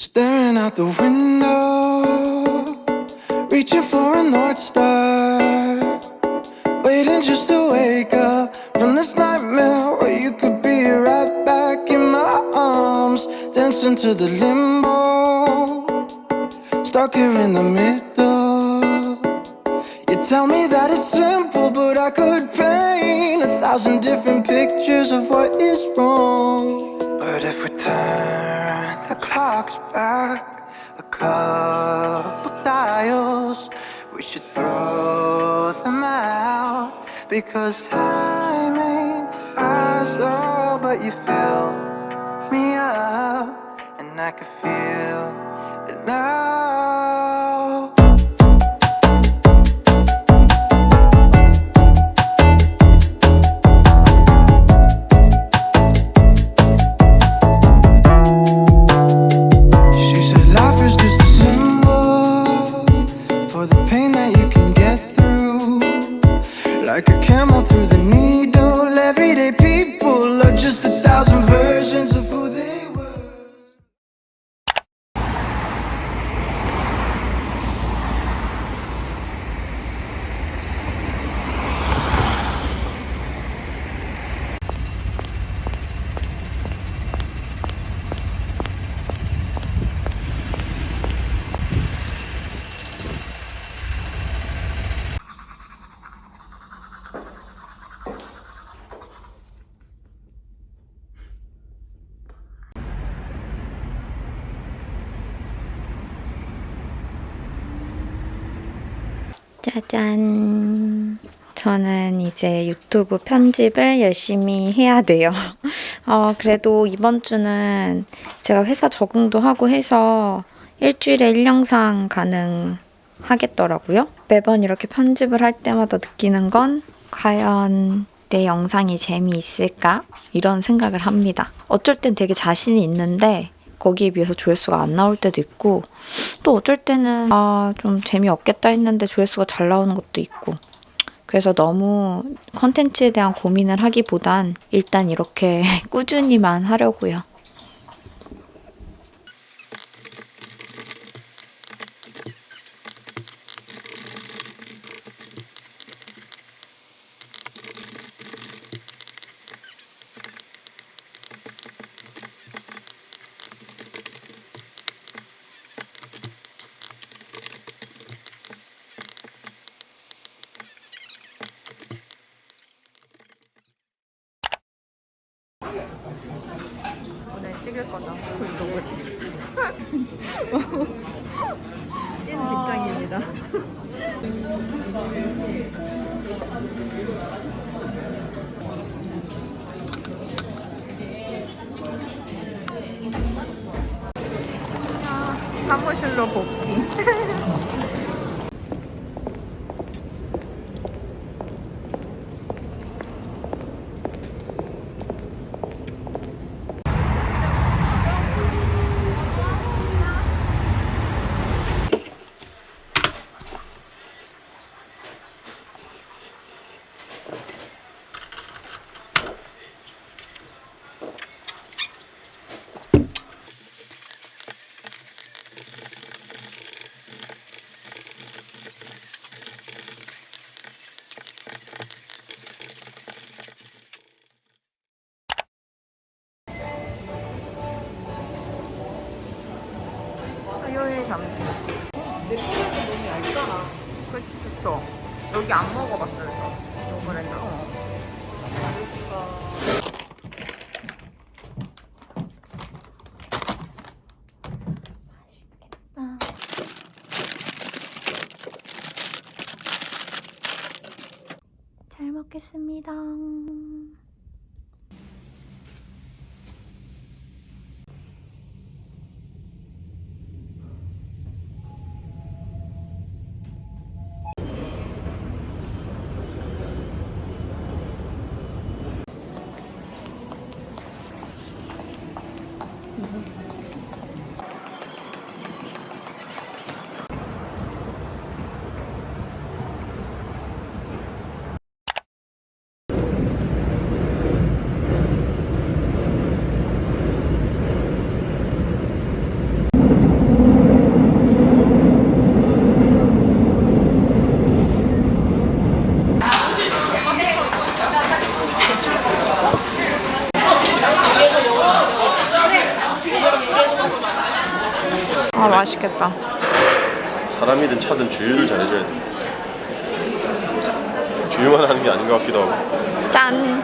Staring out the window, reaching for a North Star. Waiting just to wake up from this nightmare where you could be right back in my arms, dancing to the limbo, stuck here in the middle. You tell me that it's simple, but I could paint a thousand different pictures of what is wrong. Clocks back a couple dials, we should throw them out because time ain't ours, oh, but you fill me up, and I can feel 짜잔. 저는 이제 유튜브 편집을 열심히 해야 돼요. 어, 그래도 이번 주는 제가 회사 적응도 하고 해서 일주일에 1영상 가능하겠더라고요. 매번 이렇게 편집을 할 때마다 느끼는 건 과연 내 영상이 재미있을까? 이런 생각을 합니다. 어쩔 땐 되게 자신이 있는데 거기에 비해서 조회수가 안 나올 때도 있고 또 어쩔 때는 아 좀 재미없겠다 했는데 조회수가 잘 나오는 것도 있고 그래서 너무 컨텐츠에 대한 고민을 하기보단 일단 이렇게 꾸준히만 하려고요. 사무실로 복귀. 수요일 점심. 내 소리가 너무 얇잖아. 그, 그쵸. 여기 안 먹어봤어요, 저. 요번에는. 맛있겠다. 사람이든 차든 주유를 잘해줘야 돼. 주유만 하는 게 아닌 것 같기도 하고. 짠.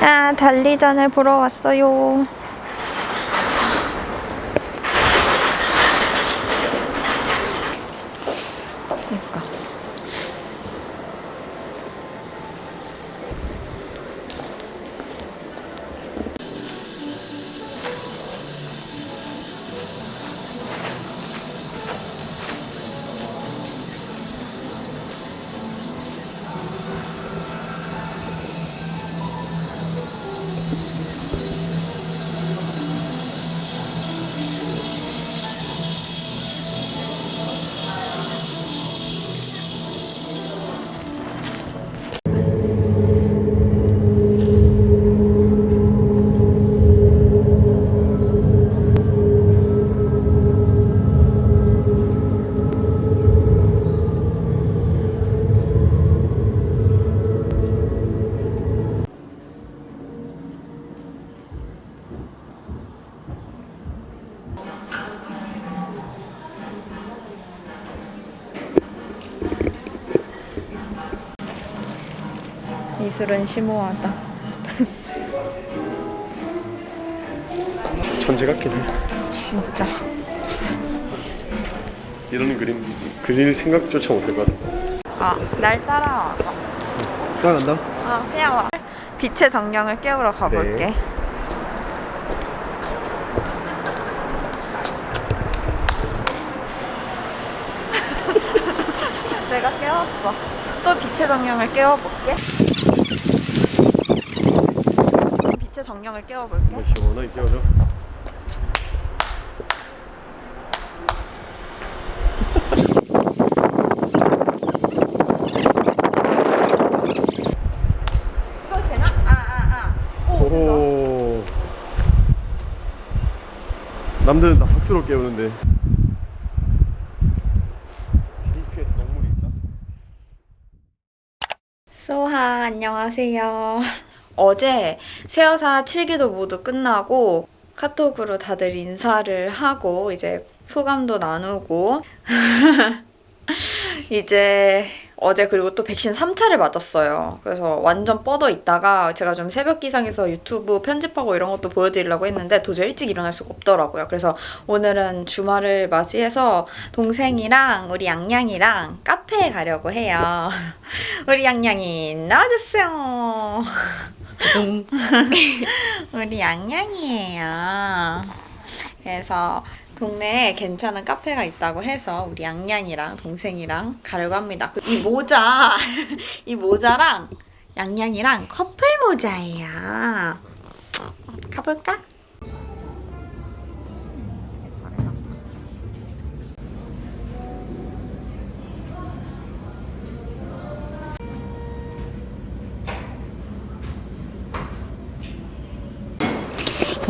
아 달리전을 보러 왔어요. 미술은 심오하다. 천재 같긴 해. 진짜. 이런 그림 그릴 생각조차 못할 것 같아. 아, 날 따라와. 따라간다. 아, 그냥 와. 빛의 정령을 깨우러 가볼게. 네. 내가 깨웠어. 또 빛의 정령을 깨워볼게. 빛의 정령을 깨워볼게. 뭐 시원하게 되나? 아, 아, 아. 오. 남들은 다 박수로 깨우는데. 디디크에 동물이 있다? 소하 안녕하세요. 어제 세어사 7기도 모두 끝나고 카톡으로 다들 인사를 하고 이제 소감도 나누고 이제 어제 그리고 또 백신 3차를 맞았어요. 그래서 완전 뻗어 있다가 제가 좀 새벽 기상에서 유튜브 편집하고 이런 것도 보여드리려고 했는데 도저히 일찍 일어날 수가 없더라고요. 그래서 오늘은 주말을 맞이해서 동생이랑 우리 양양이랑 카페에 가려고 해요. 우리 양양이 나와주세요. 우리 양양이에요. 그래서 동네에 괜찮은 카페가 있다고 해서 우리 양양이랑 동생이랑 가려고 합니다. 그리고 이 모자, 이 모자랑 양양이랑 커플 모자예요. 가볼까?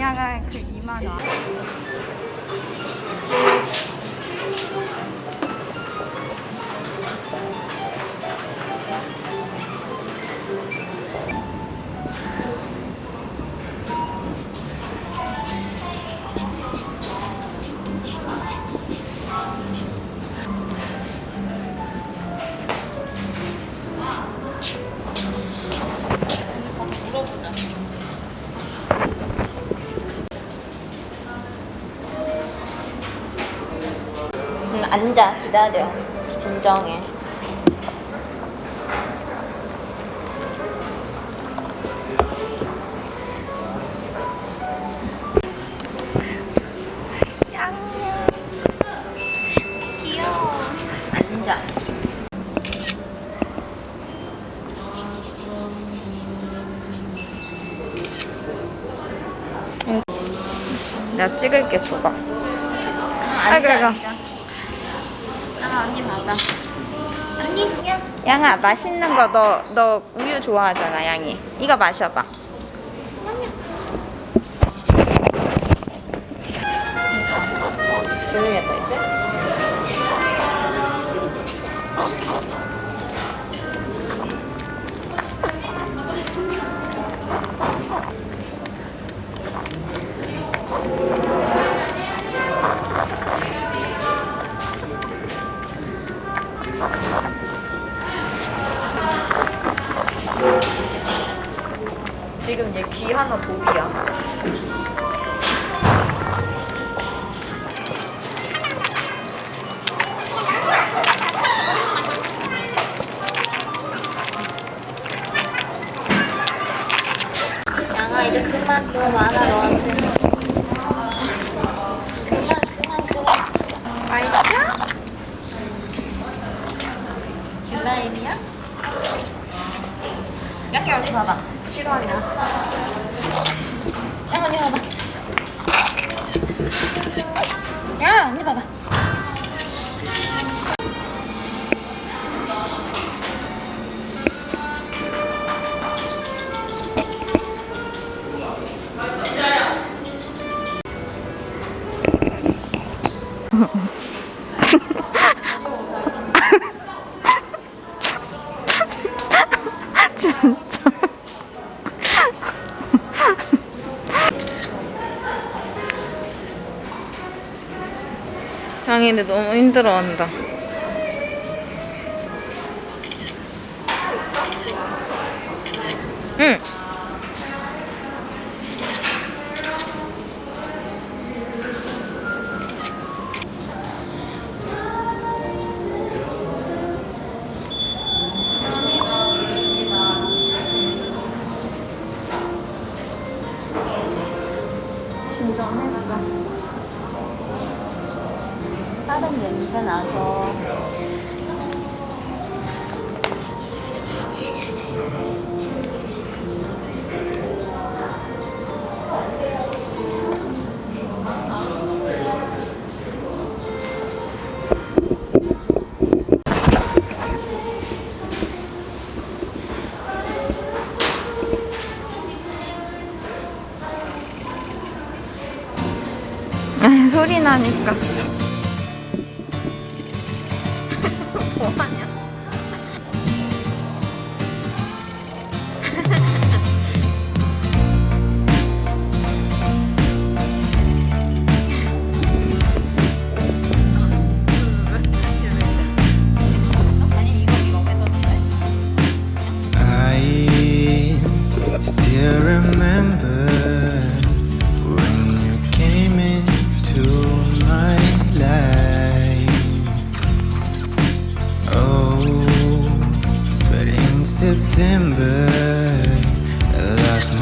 그 2만 원. 앉아 기다려. 진정해. 내가 찍을게 줘봐 아, 그래 그래 고. 아 언니 봐봐. 언니 야. 양아 맛있는 거너너 우유 좋아하잖아 양이. 이거 마셔봐. 양아 이제 그만 너무 많아 너한테. 그만 그만 그만. 맛있어? 귤라인이야? 양이 언니 봐봐. 싫어하냐? 양 언니 봐봐. 야 언니 봐봐. 근데 너무 힘들어한다. 응. 아, 소리 나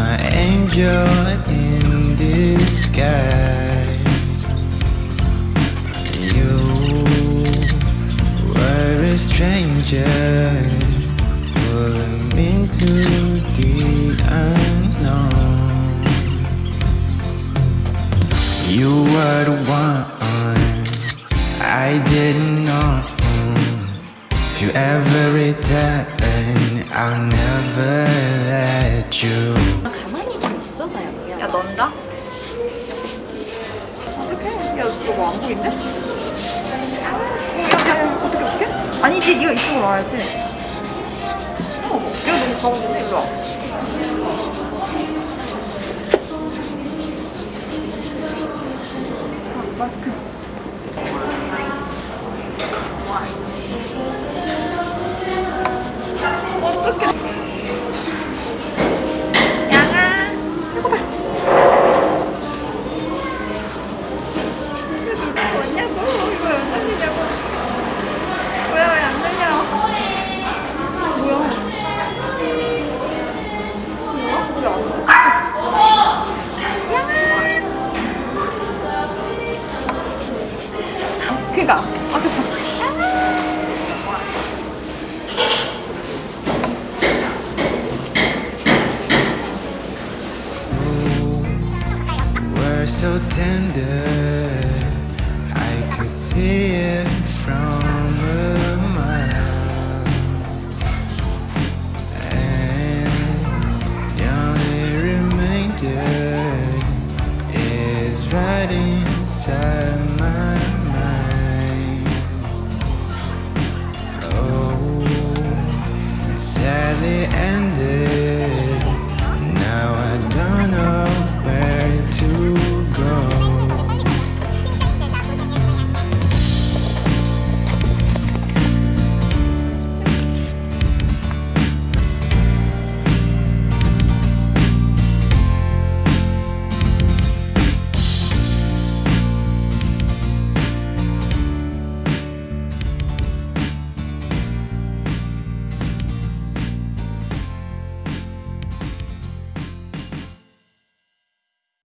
my angel in disguise. You were a stranger pulling into the unknown. You were the one I didn't know. If you ever return, I'll never let you. 야. 야, 넌다? 어떡해? 야, 저거 안 보이는데? 야, 야, 야, 어떻게, 어떻게? 아니지, 네가 이쪽으로 와야지. 어, 야, 너무 가운데 일로 와. 아, 마스크. 어떡해. So tender. I could see it from a mile. And the only remainder is right inside my mind. Oh, sadly.